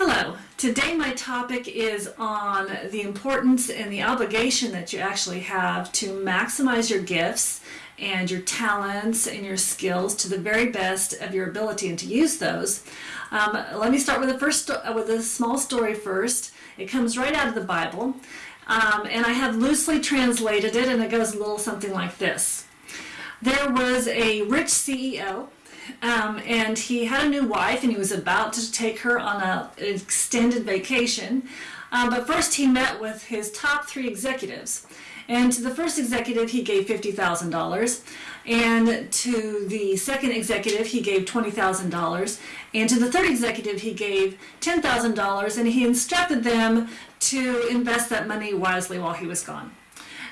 Hello. Today my topic is on the importance and the obligation that you actually have to maximize your gifts and your talents and your skills to the very best of your ability and to use those. Um, let me start with a first with a small story first. It comes right out of the Bible, um, and I have loosely translated it, and it goes a little something like this. There was a rich CEO um, and he had a new wife and he was about to take her on a, an extended vacation. Um, but first he met with his top three executives. And to the first executive, he gave $50,000. And to the second executive, he gave $20,000. And to the third executive, he gave $10,000. And he instructed them to invest that money wisely while he was gone.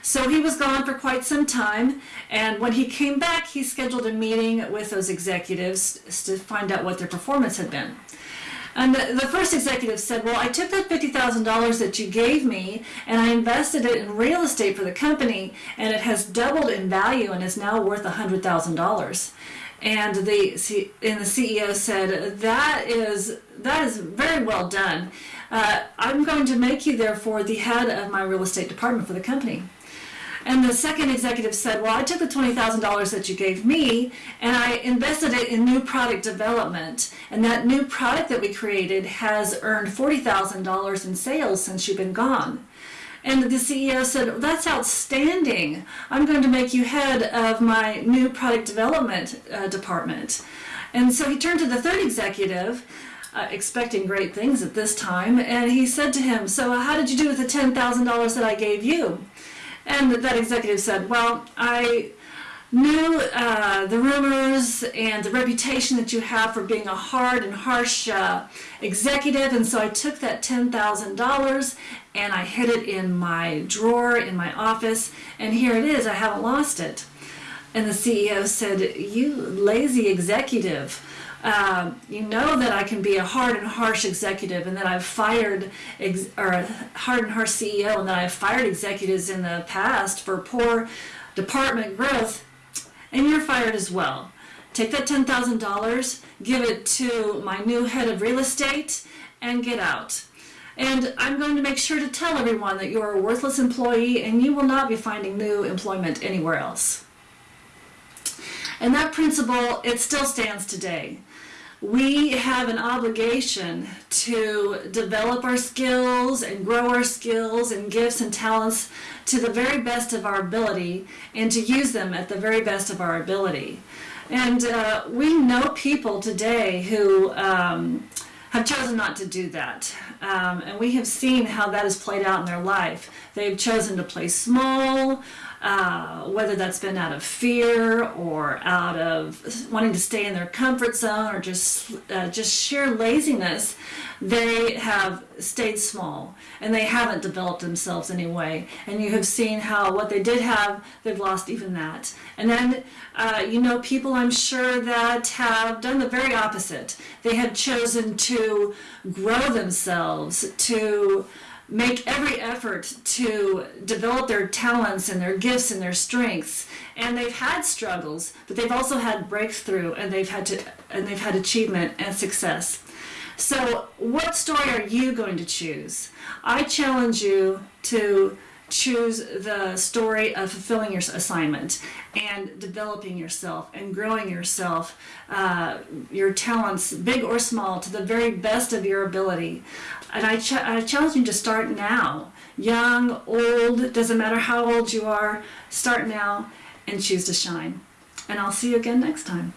So he was gone for quite some time, and when he came back, he scheduled a meeting with those executives to find out what their performance had been. And the, first executive said, well, I took that $50,000 that you gave me and I invested it in real estate for the company and it has doubled in value and is now worth $100,000. And the, and the CEO said, that is, that is very well done. Uh, I'm going to make you, therefore, the head of my real estate department for the company. And the second executive said, well, I took the $20,000 that you gave me and I invested it in new product development. And that new product that we created has earned $40,000 in sales since you've been gone. And the CEO said, that's outstanding. I'm going to make you head of my new product development uh, department. And so he turned to the third executive, uh, expecting great things at this time, and he said to him, so how did you do with the $10,000 that I gave you? And that executive said, well, I knew uh, the rumors and the reputation that you have for being a hard and harsh uh, executive, and so I took that $10,000 and I hid it in my drawer in my office, and here it is, I haven't lost it. And the CEO said, you lazy executive, uh, you know that I can be a hard and harsh executive and that I've fired, or a hard and harsh CEO and that I've fired executives in the past for poor department growth, and you're fired as well. Take that $10,000, give it to my new head of real estate, and get out. And I'm going to make sure to tell everyone that you're a worthless employee and you will not be finding new employment anywhere else. And that principle, it still stands today we have an obligation to develop our skills and grow our skills and gifts and talents to the very best of our ability and to use them at the very best of our ability. And uh, we know people today who um, have chosen not to do that. Um, and we have seen how that has played out in their life. They've chosen to play small, uh, whether that's been out of fear or out of wanting to stay in their comfort zone or just uh, just sheer laziness, they have stayed small and they haven't developed themselves anyway. And you have seen how what they did have, they've lost even that. And then uh, you know people I'm sure that have done the very opposite. They have chosen to grow themselves, to make every effort to develop their talents and their gifts and their strengths. And they've had struggles but they've also had breakthrough and they've had to and they've had achievement and success. So what story are you going to choose? I challenge you to choose the story of fulfilling your assignment and developing yourself and growing yourself, uh, your talents, big or small, to the very best of your ability. And I, ch I challenge you to start now. Young, old, doesn't matter how old you are, start now and choose to shine. And I'll see you again next time.